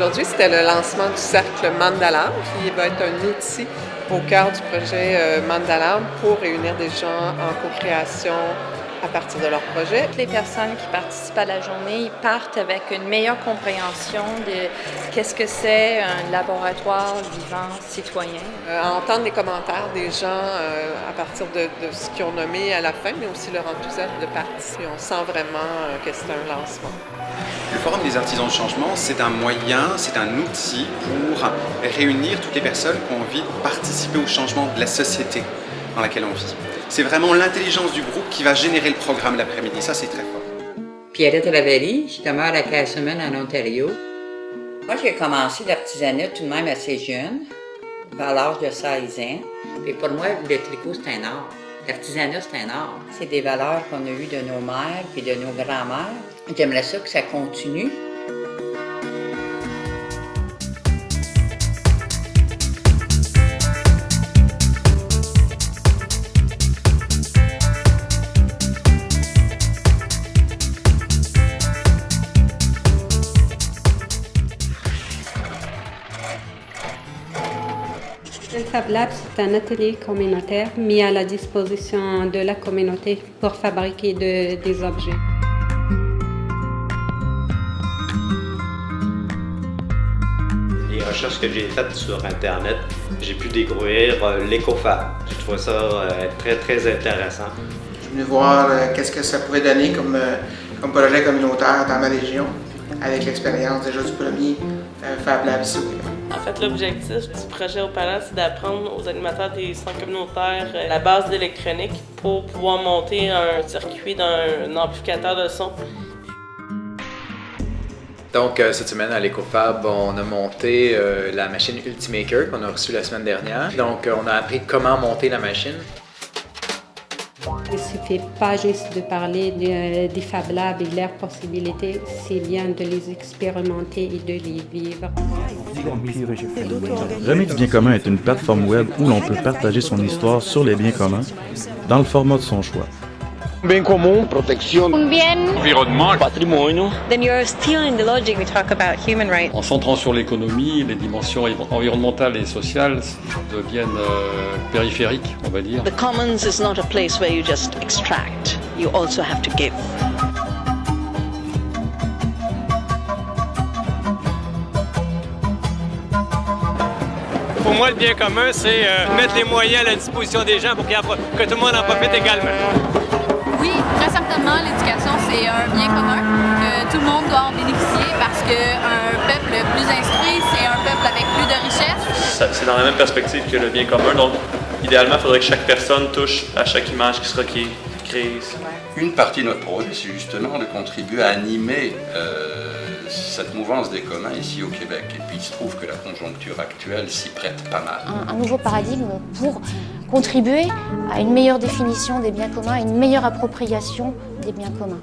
Aujourd'hui, c'était le lancement du cercle Mandalam, qui va être un outil au cœur du projet euh, Mandalam pour réunir des gens en co-création à partir de leur projet. Toutes les personnes qui participent à la journée ils partent avec une meilleure compréhension de qu'est-ce que c'est un laboratoire vivant citoyen. Euh, à entendre les commentaires des gens euh, à partir de, de ce qu'ils ont nommé à la fin, mais aussi leur enthousiasme de participer. On sent vraiment euh, que c'est un lancement. Le Forum des artisans du changement, c'est un moyen, c'est un outil pour réunir toutes les personnes qui ont envie de participer au changement de la société dans laquelle on vit. C'est vraiment l'intelligence du groupe qui va générer le programme l'après-midi. Ça, c'est très fort. Pierrette Ravelli, je demeure à Castlemaine en Ontario. Moi, j'ai commencé l'artisanat tout de même assez jeune, vers l'âge de 16 ans. Et pour moi, le tricot, c'est un art. L'artisanat, c'est un art. C'est des valeurs qu'on a eues de nos mères et de nos grands-mères. J'aimerais ça que ça continue. Le Fab Lab, c'est un atelier communautaire mis à la disposition de la communauté pour fabriquer de- des objets. Les recherches que j'ai faites sur Internet, j'ai pu découvrir euh, l'écofab. Je trouve ça euh, très, très intéressant. Je suis venu voir euh, qu'est-ce que ça pouvait donner comme, comme projet communautaire dans ma région, avec l'expérience déjà du premier euh, Fab Lab ici au Québec. En fait, l'objectif du projet au Palace, c'est d'apprendre aux animateurs des centres communautaires euh, la base d'électronique pour pouvoir monter un circuit d'un amplificateur de son. Donc, euh, cette semaine à l'EcoFab, on a monté euh, la machine Ultimaker qu'on a reçue la semaine dernière. Donc, euh, on a appris comment monter la machine. Il ne suffit pas juste de parler de- des Fab Labs et leurs possibilités, c'est bien de les expérimenter et de les vivre. Remix Bien commun est une plateforme web où l'on peut partager son histoire sur les biens communs dans le format de son choix. Bien commun, protection, bien, environnement, patrimoine. then you're still in the logic we talk about human rights. En centrant sur l'économie, les dimensions environnementales et sociales deviennent euh, périphériques, on va dire. The commons is not a place where you just extract, you also have to give. Pour moi, le bien commun, c'est euh, mettre les moyens à la disposition des gens pour pro- que tout le monde en profite également. Très certainement, l'éducation, c'est un bien commun, que tout le monde doit en bénéficier parce qu'un peuple plus instruit, c'est un peuple avec plus de richesses. C'est dans la même perspective que le bien commun. Donc, idéalement, il faudrait que chaque personne touche à chaque image qui sera qui- créée ici. Une partie de notre projet, c'est justement de contribuer à animer euh, cette mouvance des communs ici au Québec. Et puis il se trouve que la conjoncture actuelle s'y prête pas mal. un, un nouveau paradigme pour contribuer à une meilleure définition des biens communs, à une meilleure appropriation des biens communs.